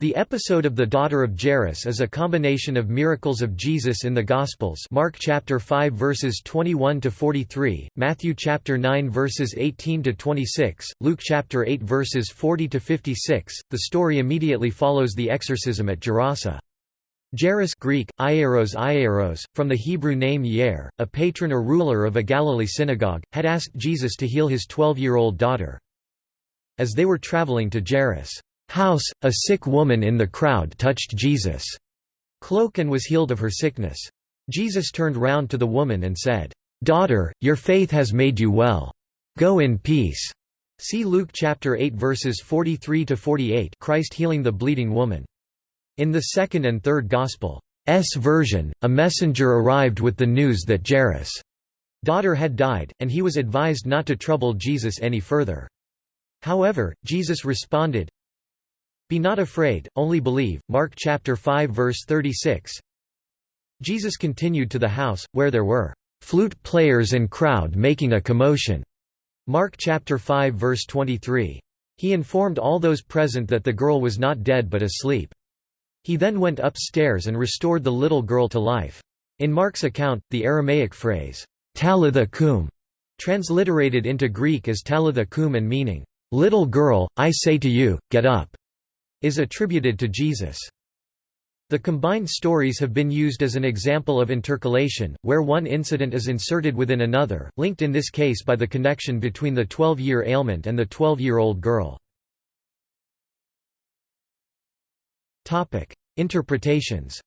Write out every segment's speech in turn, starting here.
The episode of the daughter of Jairus is a combination of miracles of Jesus in the Gospels Mark chapter 5 verses 21 to 43, Matthew chapter 9 verses 18 to 26, Luke chapter 8 verses 40 to 56. The story immediately follows the exorcism at Gerasa. Jairus Greek, Ieros Ieros, from the Hebrew name Yair, a patron or ruler of a Galilee synagogue, had asked Jesus to heal his 12-year-old daughter. As they were traveling to Jairus' house, a sick woman in the crowd touched Jesus' cloak and was healed of her sickness. Jesus turned round to the woman and said, "'Daughter, your faith has made you well. Go in peace." See Luke chapter 8 verses 43 to 48. Christ healing the bleeding woman. In the second and third Gospel's version, a messenger arrived with the news that Jairus' daughter had died, and he was advised not to trouble Jesus any further. However, Jesus responded, be not afraid, only believe. Mark chapter 5 verse 36. Jesus continued to the house, where there were flute players and crowd making a commotion. Mark chapter 5 verse 23. He informed all those present that the girl was not dead but asleep. He then went upstairs and restored the little girl to life. In Mark's account, the Aramaic phrase, talitha kum, transliterated into Greek as talitha kum and meaning, little girl, I say to you, get up, is attributed to Jesus. The combined stories have been used as an example of intercalation, where one incident is inserted within another, linked in this case by the connection between the 12-year ailment and the 12-year-old girl. Interpretations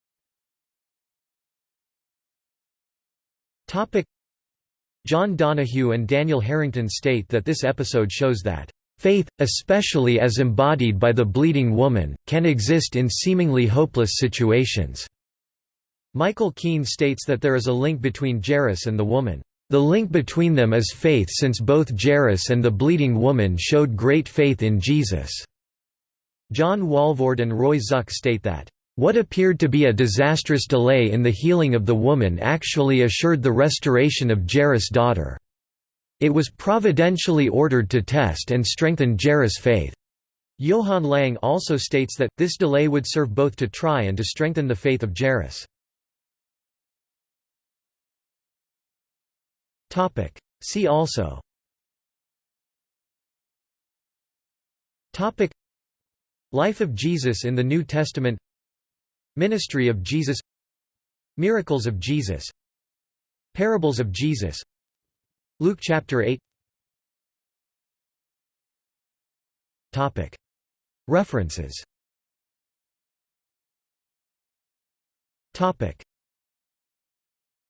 John Donahue and Daniel Harrington state that this episode shows that Faith, especially as embodied by the bleeding woman, can exist in seemingly hopeless situations. Michael Keane states that there is a link between Jairus and the woman. The link between them is faith since both Jairus and the bleeding woman showed great faith in Jesus. John Walvoord and Roy Zuck state that, "...what appeared to be a disastrous delay in the healing of the woman actually assured the restoration of Jairus' daughter." It was providentially ordered to test and strengthen Jairus' faith. Johann Lang also states that, this delay would serve both to try and to strengthen the faith of Jairus. See also. Life of Jesus in the New Testament. Ministry of Jesus. Miracles of Jesus. Parables of Jesus Luke chapter 8 Topic. References. Topic